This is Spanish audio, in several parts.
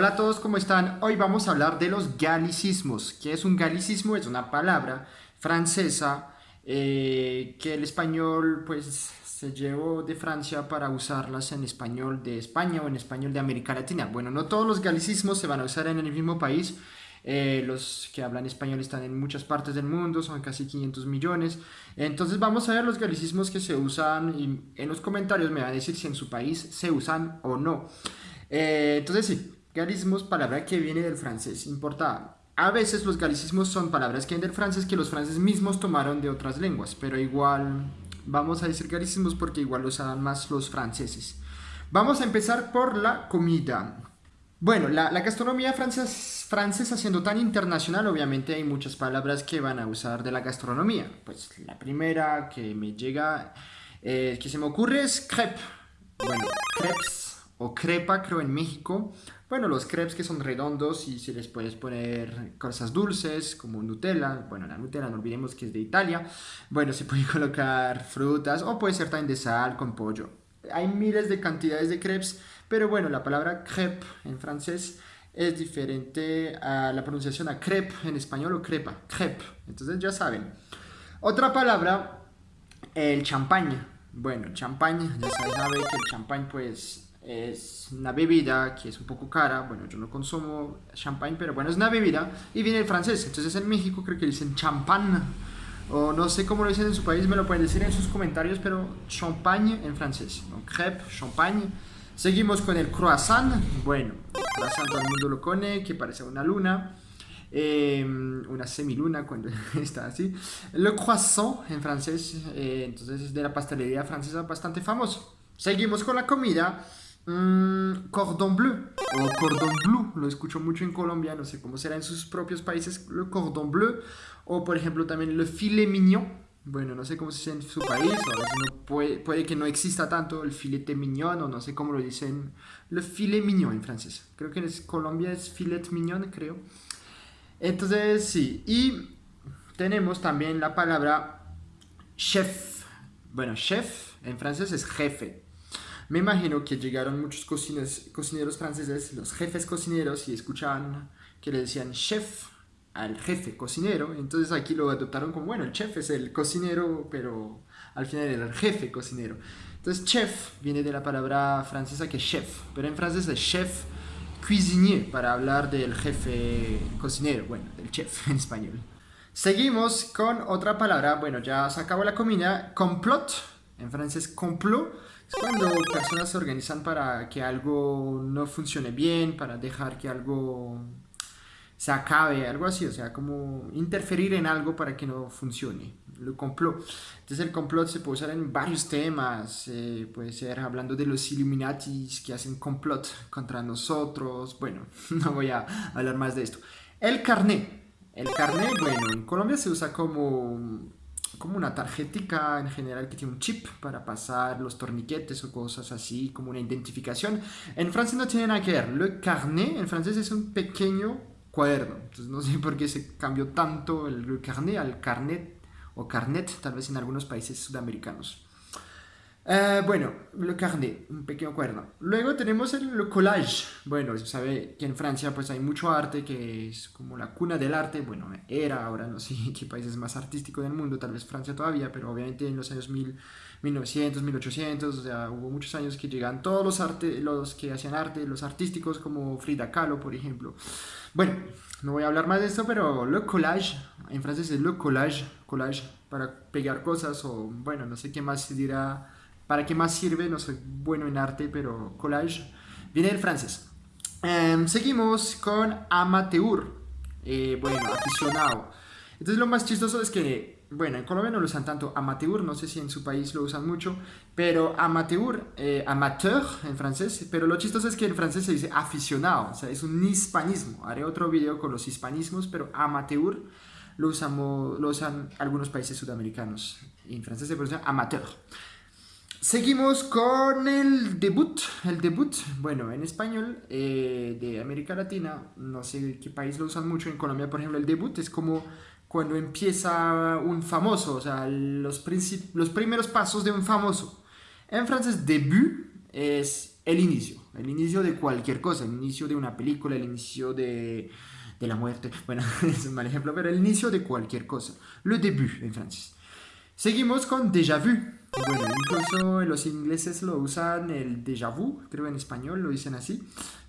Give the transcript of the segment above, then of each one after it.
Hola a todos, ¿cómo están? Hoy vamos a hablar de los galicismos. ¿Qué es un galicismo? Es una palabra francesa eh, que el español pues se llevó de Francia para usarlas en español de España o en español de América Latina. Bueno, no todos los galicismos se van a usar en el mismo país. Eh, los que hablan español están en muchas partes del mundo, son casi 500 millones. Entonces vamos a ver los galicismos que se usan y en los comentarios me van a decir si en su país se usan o no. Eh, entonces sí, Galicismos, palabra que viene del francés, importada. A veces los galicismos son palabras que vienen del francés que los franceses mismos tomaron de otras lenguas, pero igual vamos a decir galicismos porque igual los usan más los franceses. Vamos a empezar por la comida. Bueno, la, gastronomía francesa siendo tan internacional, obviamente hay muchas palabras que van a usar de la gastronomía. Pues la primera que me llega, eh, que se me ocurre es crepe. Bueno, crepes o crepa creo en México. Bueno, los crepes que son redondos y se les puedes poner cosas dulces como Nutella. Bueno, la Nutella no olvidemos que es de Italia. Bueno, se puede colocar frutas o puede ser también de sal con pollo. Hay miles de cantidades de crepes, pero bueno, la palabra crepe en francés es diferente a la pronunciación a crepe en español o crepa, crepe. Entonces ya saben. Otra palabra, el champaña. Bueno, champaña, ya saben que el champagne pues es una bebida que es un poco cara, bueno, yo no consumo champagne, pero bueno, es una bebida y viene del francés, entonces en México creo que dicen champán, o no sé cómo lo dicen en su país, me lo pueden decir en sus comentarios, pero champagne en francés, ¿no? crepe, champagne. Seguimos con el croissant, bueno, croissant todo el mundo lo conoce, que parece una luna, eh, una semiluna cuando está así. Le croissant en francés, eh, entonces es de la pastelería francesa bastante famoso. Seguimos con la comida. Mm, cordon bleu. O cordon bleu, lo escucho mucho en Colombia, no sé cómo será en sus propios países, le cordon bleu, o por ejemplo también le filet mignon, bueno, no sé cómo se dice en su país, o puede, puede, que no exista tanto el filete mignon, o no sé cómo lo dicen, le filet mignon en francés, creo que en Colombia es filet mignon, creo. Entonces, sí, y tenemos también la palabra chef, bueno, chef en francés es jefe, me imagino que llegaron muchos cocineros, franceses, los jefes cocineros, y escuchaban que le decían chef al jefe cocinero, entonces aquí lo adoptaron como, bueno, el chef es el cocinero, pero al final era el jefe cocinero. Entonces chef viene de la palabra francesa que chef, pero en francés es chef cuisinier para hablar del jefe cocinero, bueno, del chef en español. Seguimos con otra palabra, bueno, ya se acabó la comida, complot, en francés complot, cuando personas se organizan para que algo no funcione bien, para dejar que algo se acabe, algo así, o sea, como interferir en algo para que no funcione, el complot. Entonces el complot se puede usar en varios temas, eh, puede ser hablando de los Illuminatis que hacen complot contra nosotros, bueno, no voy a hablar más de esto. El carnet, el carnet, bueno, en Colombia se usa como como una tarjetica en general que tiene un chip para pasar los torniquetes o cosas así, como una identificación. En francés no tiene nada que ver. Le carnet en francés es un pequeño cuaderno. Entonces no sé por qué se cambió tanto el carnet al carnet o carnet, tal vez en algunos países sudamericanos. Eh, bueno, le carnet, un pequeño cuaderno. Luego tenemos el collage. Bueno, se sabe que en Francia pues hay mucho arte, que es como la cuna del arte. Bueno, era, ahora no sé qué país es más artístico del mundo, tal vez Francia todavía, pero obviamente en los años 1900, 1800, o sea, hubo muchos años que llegan todos los, arte, los que hacían arte, los artísticos como Frida Kahlo, por ejemplo. Bueno, no voy a hablar más de esto, pero le collage, en francés es le collage, collage para pegar cosas o bueno, no sé qué más se dirá ¿Para qué más sirve? No soy bueno en arte, pero collage viene del francés. Em, seguimos con amateur. Eh, bueno, aficionado. Entonces lo más chistoso es que, bueno, en Colombia no lo usan tanto amateur, no sé si en su país lo usan mucho, pero amateur, eh, amateur en francés, pero lo chistoso es que en francés se dice aficionado, o sea, es un hispanismo. Haré otro video con los hispanismos, pero amateur lo, usamos, lo usan algunos países sudamericanos. En francés se pronuncia amateur. Seguimos con el debut. El debut, bueno, en español eh, de América Latina, no sé qué país lo usan mucho. En Colombia, por ejemplo, el debut es como cuando empieza un famoso, o sea, los, los primeros pasos de un famoso. En francés, debut es el inicio, el inicio de cualquier cosa, el inicio de una película, el inicio de, de la muerte, bueno, es un mal ejemplo, pero el inicio de cualquier cosa, le début en francés. Seguimos con déjà vu. Bueno, incluso los ingleses lo usan el déjà vu, creo en español lo dicen así.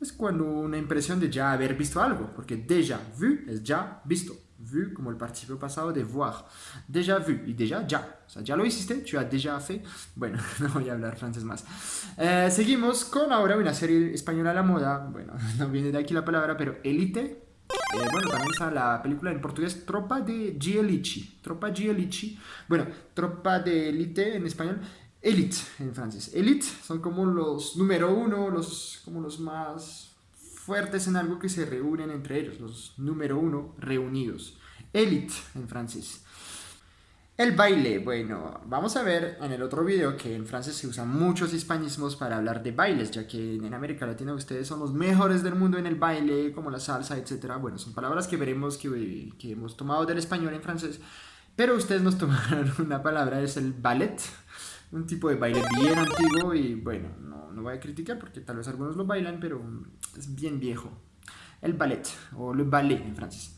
Es cuando una impresión de ya haber visto algo, porque déjà vu es ya visto. Vu como el participio pasado de voir. Déjà vu y déjà ya. O sea, ya lo hiciste, tu as déjà fait. Bueno, no voy a hablar francés más. Eh, seguimos con ahora una serie española a la moda. Bueno, no viene de aquí la palabra, pero Elite eh, bueno, también está la película en portugués Tropa de Gielici. Tropa Gielici. Bueno, Tropa de Elite en español. Elite en francés. Elite son como los número uno, los, como los más fuertes en algo que se reúnen entre ellos, los número uno reunidos. Elite en francés. El baile, bueno, vamos a ver en el otro video que en francés se usan muchos hispanismos para hablar de bailes, ya que en América Latina ustedes son los mejores del mundo en el baile, como la salsa, etc. Bueno, son palabras que veremos que, que hemos tomado del español en francés, pero ustedes nos tomaron una palabra, es el ballet, un tipo de baile bien antiguo y bueno, no, no voy a criticar porque tal vez algunos lo bailan, pero es bien viejo. El ballet, o le ballet en francés.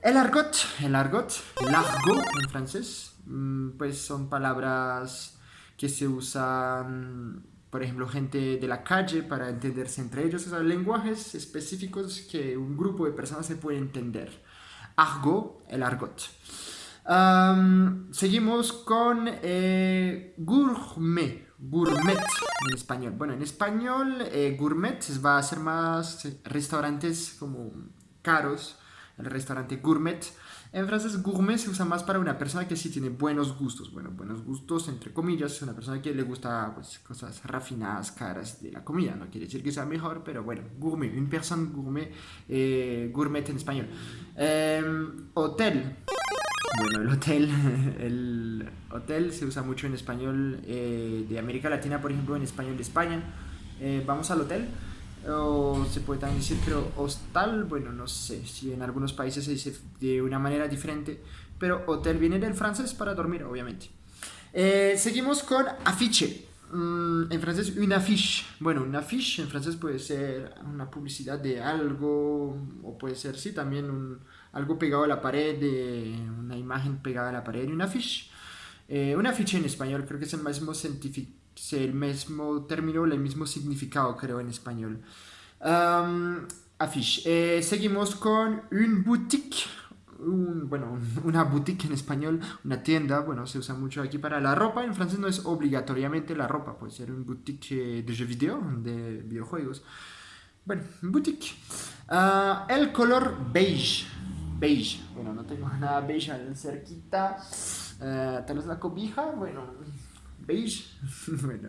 El argot, el argot, l'argot en francés, mm, pues son palabras que se usan, por ejemplo, gente de la calle para entenderse entre ellos, o sea, lenguajes específicos que un grupo de personas se puede entender. Argot, el argot. seguimos con eh, gourmet, gourmet en español. Bueno, en español eh, gourmet va a ser más restaurantes como caros, el restaurante gourmet. En francés, gourmet se usa más para una persona que sí tiene buenos gustos. Bueno, buenos gustos, entre comillas, es una persona que le gusta pues, cosas refinadas, caras de la comida. No quiere decir que sea mejor, pero bueno, gourmet, un persona gourmet, eh, gourmet en español. Em, hotel. Bueno, el hotel, el hotel se usa mucho en español eh, de América Latina, por ejemplo, en español de España. Eh, vamos al hotel o se puede también decir, pero hostal, bueno, no sé si en algunos países se dice de una manera diferente, pero hotel viene del francés para dormir, obviamente. Eh, seguimos con afiche. Mm, en francés, una affiche. Bueno, una affiche en francés puede ser una publicidad de algo, o puede ser, sí, también algo pegado a la pared, de una imagen pegada a la pared, una affiche. Eh, una afiche en español creo que es el mismo científico el mismo término, el mismo significado, creo, en español. Um, afiche. seguimos con un boutique. bueno, una boutique en español, una tienda, bueno, se usa mucho aquí para la ropa. En francés no es obligatoriamente la ropa, puede ser un boutique de jeux vidéo, de videojuegos. Bueno, boutique. Uh, el color beige. Beige. Bueno, no tengo nada beige cerquita. Uh, tal vez la cobija, bueno, beige. bueno,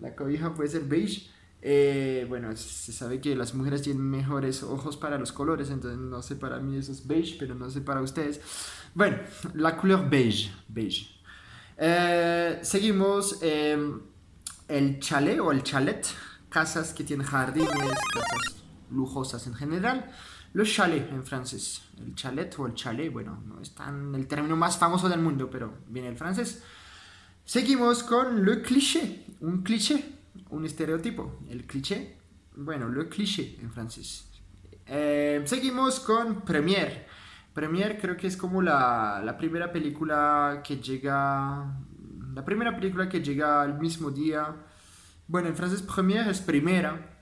la cobija puede ser beige. Eh, bueno, se sabe que las mujeres tienen mejores ojos para los colores, entonces no sé para mí eso es beige, pero no sé para ustedes. Bueno, la couleur beige. beige. Eh, seguimos em, el chalet o el chalet, casas que tienen jardines, casas lujosas en general. Los chalets en francés, el chalet o el chalet, bueno, no es tan el término más famoso del mundo, pero viene el francés. Seguimos con le cliché, un cliché, un estereotipo. El cliché, bueno, le cliché en francés. Eh, seguimos con Premiere. Premiere creo que es como la, la, primera película que llega, la primera película que llega al mismo día. Bueno, en francés Premiere es primera.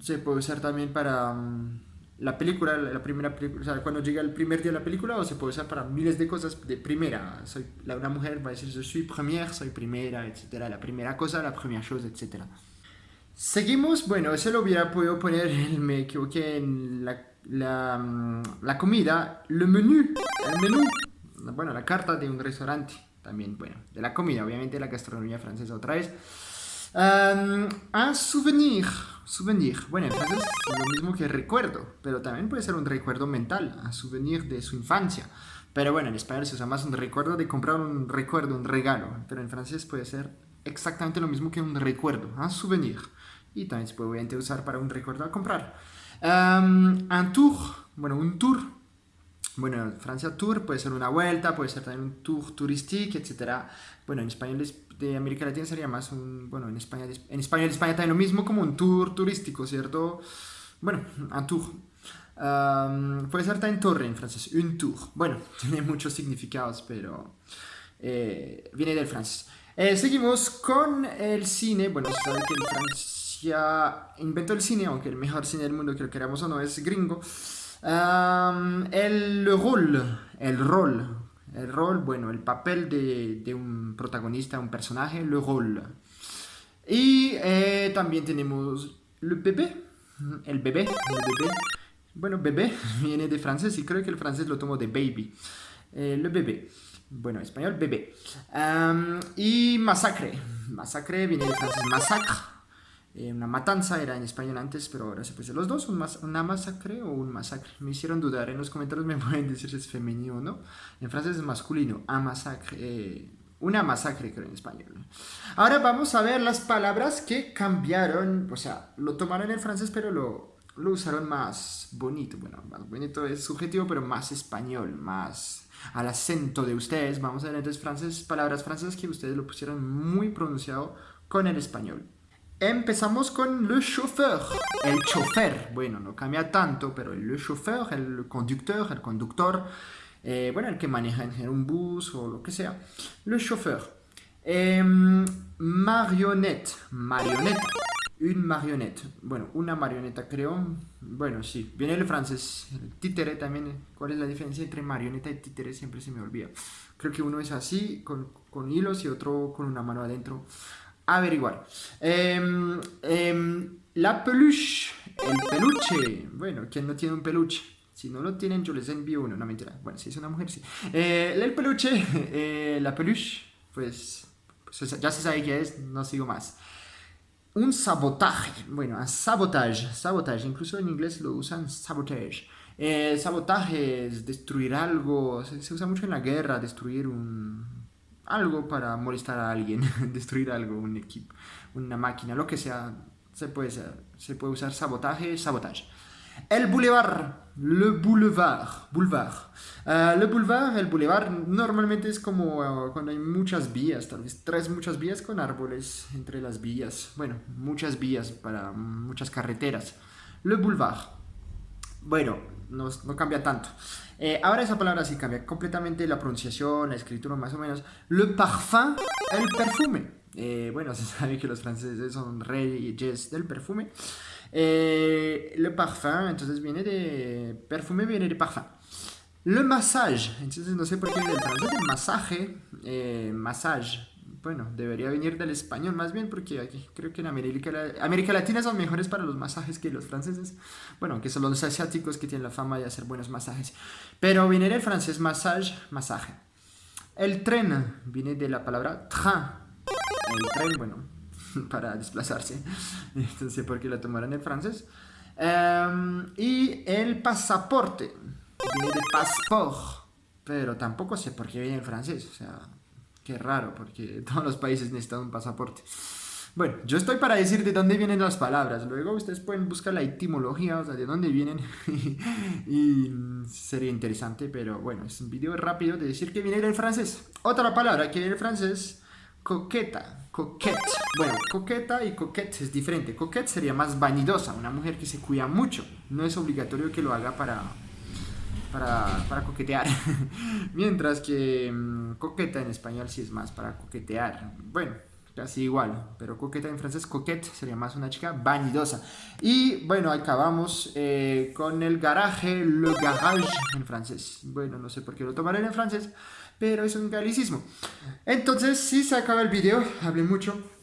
Se puede usar también para mm, la película, la primera cuando llega el primer día de la película, o se puede usar para miles de cosas de primera. Soy, la, una mujer va a decir, yo soy première, soy primera, etcétera, la primera cosa, la primera cosa, etcétera. Seguimos, bueno, eso lo hubiera podido poner, me equivoqué en la, la, mm, comida, le menú, el menú, bueno, la carta de un restaurante, también, bueno, de la comida, obviamente la gastronomía francesa otra vez. Um, souvenir, Souvenir. Bueno, entonces es lo mismo que recuerdo, pero también puede ser un recuerdo mental, un souvenir de su infancia. Pero bueno, en español se usa más un recuerdo de comprar un recuerdo, un regalo, pero en francés puede ser exactamente lo mismo que un recuerdo, un souvenir. Y también se puede usar para un recuerdo a comprar. Un tour, bueno, un tour. Bueno, Francia Tour puede ser una vuelta, puede ser también un tour turístico, etc. Bueno, en español de América Latina sería más un, bueno, en España, en España, en España también lo mismo como un tour turístico, ¿cierto? Bueno, un tour. puede ser también torre en francés, un tour. Bueno, tiene muchos significados, pero eh, viene del francés. Eh, seguimos con el cine. Bueno, se sabe que en Francia inventó el cine, aunque el mejor cine del mundo, que lo queramos o no, es gringo. El rol, el rol, el rol, bueno, el papel de, un protagonista, un personaje, le rol. Y eh, también tenemos le bebé, el bebé, el bebé. Bueno, bebé viene de francés y creo que el francés lo tomo de baby. Eh, le bebé. Bueno, español, bebé. y masacre. Masacre viene de francés masacre. Eh, una matanza era en español antes, pero ahora se puede los dos, una masacre o un masacre. Me hicieron dudar, en los comentarios me pueden decir si es femenino o no. En francés es masculino, a masacre, eh, una masacre creo en español. Ahora vamos a ver las palabras que cambiaron, o sea, lo tomaron en francés, pero lo, lo usaron más bonito. Bueno, más bonito es subjetivo, pero más español, más al acento de ustedes. Vamos a ver entonces francés, palabras francesas que ustedes lo pusieron muy pronunciado con el español. Empezamos con le chauffeur, el chofer. Bueno, no cambia tanto, pero el chauffeur, el conductor, el conductor, eh, bueno, el que maneja en un bus o lo que sea. Le chauffeur. Eh, marionnette, marioneta. Une marionette. Bueno, una marioneta creo. Bueno, sí. Viene el francés. El títere también. ¿Cuál es la diferencia entre marioneta y títere? Siempre se me olvida. Creo que uno es así, con, con hilos, y otro con una mano adentro. Averiguar. Eh, la peluche. El peluche. Bueno, ¿quién no tiene un peluche? Si no lo tienen, yo les envío uno. No, mentira. Bueno, si es una mujer, sí. Eh, el peluche. Eh, la peluche. Pues, pues ya se sabe qué es. No sigo más un sabotaje. Bueno, un sabotage, sabotage, incluso en inglés lo usan sabotage. Eh, sabotaje es destruir algo, se, usa mucho en la guerra, destruir un, algo para molestar a alguien, destruir algo, un equipo, una máquina, lo que sea, se puede, se puede usar sabotaje, sabotage. El boulevard, le boulevard, boulevard. Uh, le boulevard, el boulevard normalmente es como uh, cuando hay muchas vías, tal tres muchas vías con árboles entre las vías. Bueno, muchas vías para muchas carreteras. Le boulevard. Bueno, no, no cambia tanto. Eh, ahora esa palabra sí cambia completamente la pronunciación, la escritura más o menos. Le parfum, el perfume. Eh, bueno, se sabe que los franceses son reyes del perfume. Eh, le parfum, entonces viene de... Perfume viene de parfum. Le massage, entonces no sé por qué del francés el masaje, eh, massage. Bueno, debería venir del español más bien porque aquí creo que en América, Latina son mejores para los masajes que los franceses. Bueno, aunque son los asiáticos que tienen la fama de hacer buenos masajes. Pero viene del francés massage, masaje. El tren viene de la palabra train. El tren, bueno, para desplazarse. Entonces, ¿por qué la tomaron en francés? Em, y el pasaporte. Viene de passeport. Pero tampoco sé por qué viene en francés. O sea, qué raro, porque todos los países necesitan un pasaporte. Bueno, yo estoy para decir de dónde vienen las palabras. Luego ustedes pueden buscar la etimología, o sea, de dónde vienen. y sería interesante, pero bueno, es un video rápido de decir que viene del francés. Otra palabra que viene del francés coqueta, coquette. Bueno, coqueta y coquette es diferente. Coquette sería más vanidosa, una mujer que se cuida mucho. No es obligatorio que lo haga para, para, coquetear. Mientras que mm, coqueta en español sí es más para coquetear. Bueno, casi igual, pero coqueta en francés, coquette sería más una chica vanidosa. Y bueno, acabamos eh, con el garaje, le garage en francés. Bueno, no sé por qué lo tomaré en francés pero es un galicismo. Entonces, si se acaba el video, hablé mucho.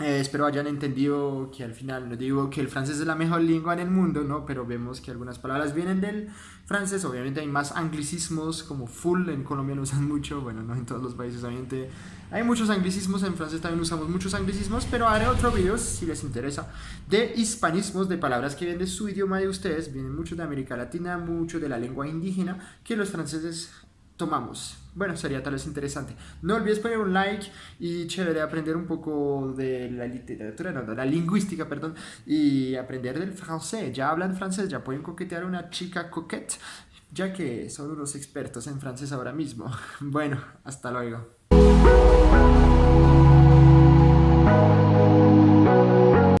Eh, espero hayan entendido que al final no digo que el francés es la mejor lengua en el mundo, ¿no? Pero vemos que algunas palabras vienen del francés. Obviamente hay más anglicismos como full, en Colombia lo usan mucho, bueno, no en todos los países obviamente. Hay muchos anglicismos, en francés también usamos muchos anglicismos, pero haré otro video si les interesa de hispanismos, de palabras que vienen de su idioma de ustedes, vienen mucho de América Latina, mucho de la lengua indígena, que los franceses tomamos. Bueno, sería tal vez interesante. No olvides poner un like y chévere aprender un poco de la literatura, no, de la lingüística, perdón, y aprender del francés. Ya hablan francés, ya pueden coquetear a una chica coquette. ya que son unos expertos en francés ahora mismo. Bueno, hasta luego.